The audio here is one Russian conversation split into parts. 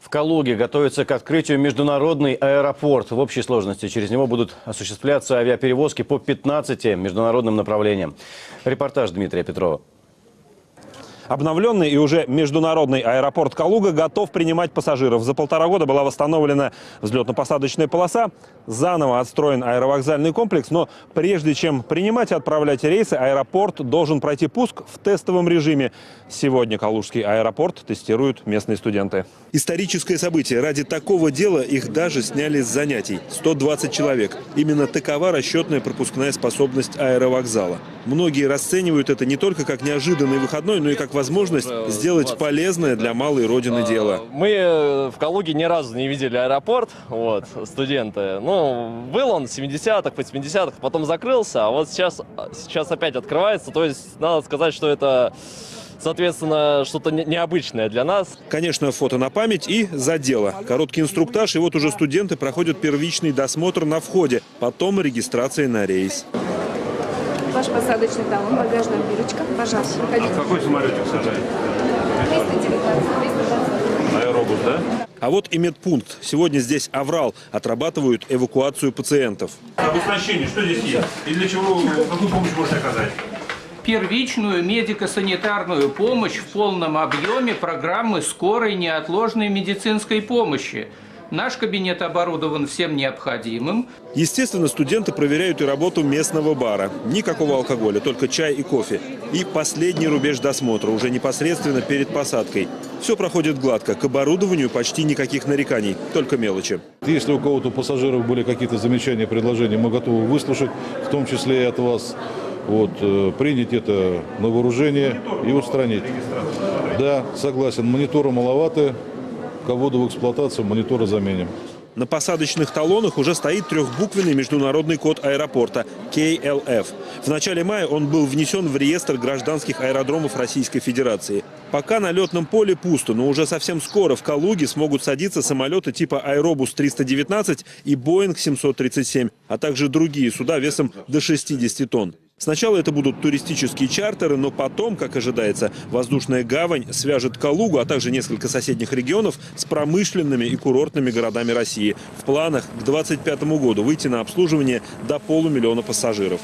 В Калуге готовится к открытию международный аэропорт. В общей сложности через него будут осуществляться авиаперевозки по 15 международным направлениям. Репортаж Дмитрия Петрова. Обновленный и уже международный аэропорт Калуга готов принимать пассажиров. За полтора года была восстановлена взлетно-посадочная полоса, заново отстроен аэровокзальный комплекс. Но прежде чем принимать и отправлять рейсы, аэропорт должен пройти пуск в тестовом режиме. Сегодня Калужский аэропорт тестируют местные студенты. Историческое событие. Ради такого дела их даже сняли с занятий. 120 человек. Именно такова расчетная пропускная способность аэровокзала. Многие расценивают это не только как неожиданный выходной, но и как возможность сделать полезное для малой родины дело. Мы э, в Калуге ни разу не видели аэропорт, вот, студенты. Ну, был он в 70-х, 80-х, потом закрылся, а вот сейчас, сейчас опять открывается. То есть, надо сказать, что это, соответственно, что-то не- необычное для нас. Конечно, фото на память и за дело. Короткий инструктаж, и вот уже студенты проходят первичный досмотр на входе, потом регистрация на рейс. Ваш посадочный талон, багажная бирочка. Пожалуйста, проходите. Какой самолетик сажает? 319, 320. Аэробус, да? А вот и медпункт. Сегодня здесь Аврал. Отрабатывают эвакуацию пациентов. Об оснащении что здесь есть? И для чего, какую помощь можно оказать? первичную медико-санитарную помощь в полном объеме программы скорой неотложной медицинской помощи. Наш кабинет оборудован всем необходимым. Естественно, студенты проверяют и работу местного бара. Никакого алкоголя, только чай и кофе. И последний рубеж досмотра, уже непосредственно перед посадкой. Все проходит гладко. К оборудованию почти никаких нареканий, только мелочи. Если у кого-то у пассажиров были какие-то замечания, предложения, мы готовы выслушать, в том числе и от вас. Вот, э, принять это на вооружение и устранить. Да, согласен, монитора маловато, кого-то в эксплуатацию монитора заменим. На посадочных талонах уже стоит трехбуквенный международный код аэропорта – KLF. В начале мая он был внесен в реестр гражданских аэродромов Российской Федерации. Пока на летном поле пусто, но уже совсем скоро в Калуге смогут садиться самолеты типа «Аэробус-319» и «Боинг-737», а также другие суда весом до 60 тонн. Сначала это будут туристические чартеры, но потом, как ожидается, воздушная гавань свяжет Калугу, а также несколько соседних регионов с промышленными и курортными городами России. В планах к 2025 году выйти на обслуживание до полумиллиона пассажиров.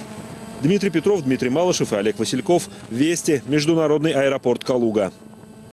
Дмитрий Петров, Дмитрий Малышев и Олег Васильков. Вести. Международный аэропорт Калуга.